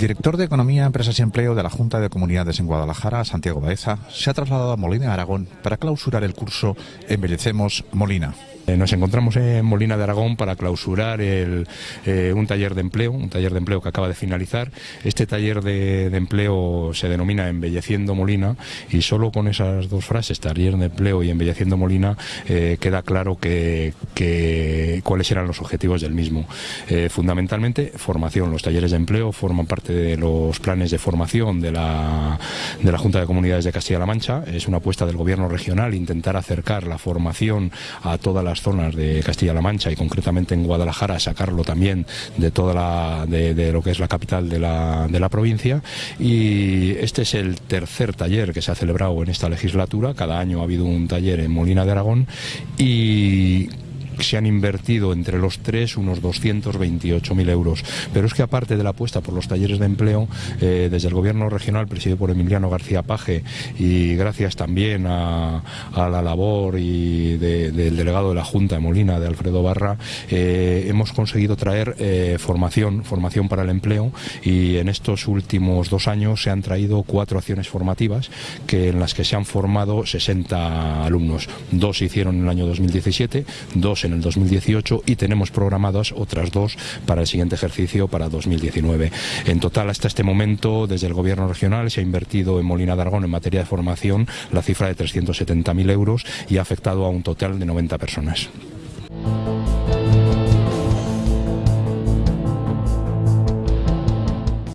director de Economía, Empresas y Empleo de la Junta de Comunidades en Guadalajara, Santiago Baeza, se ha trasladado a Molina, Aragón, para clausurar el curso Embellecemos Molina. Eh, nos encontramos en Molina de Aragón para clausurar eh, un taller de empleo, un taller de empleo que acaba de finalizar. Este taller de, empleo se denomina Embelleciendo Molina y solo con esas dos frases, taller de empleo y Embelleciendo Molina, eh, queda claro que, cuáles eran los objetivos del mismo. fundamentalmente, formación. Los talleres de empleo forman parte de los planes de formación de la, de la Junta de Comunidades de Castilla-La Mancha. Es una apuesta del Gobierno regional intentar acercar la formación a toda la zonas de Castilla-La Mancha y concretamente en Guadalajara, sacarlo también de toda la, de, lo que es la capital de la, de la provincia. Y este es el tercer taller que se ha celebrado en esta legislatura. Cada año ha habido un taller en Molina de Aragón y se han invertido entre los tres unos 228.000 euros. Pero es que aparte de la apuesta por los talleres de empleo, eh, desde el gobierno regional presidido por Emiliano García Paje y gracias también a, la labor y del delegado de la Junta de Molina, de Alfredo Barra, eh, hemos conseguido traer eh, formación, formación para el empleo y en estos últimos dos años se han traído cuatro acciones formativas que, en las que se han formado 60 alumnos. Dos se hicieron en el año 2017, dos en en el 2018 y tenemos programadas otras dos para el siguiente ejercicio para 2019. En total, hasta este momento, desde el Gobierno regional se ha invertido en Molina de Aragón en materia de formación la cifra de 370.000 euros y ha afectado a un total de 90 personas.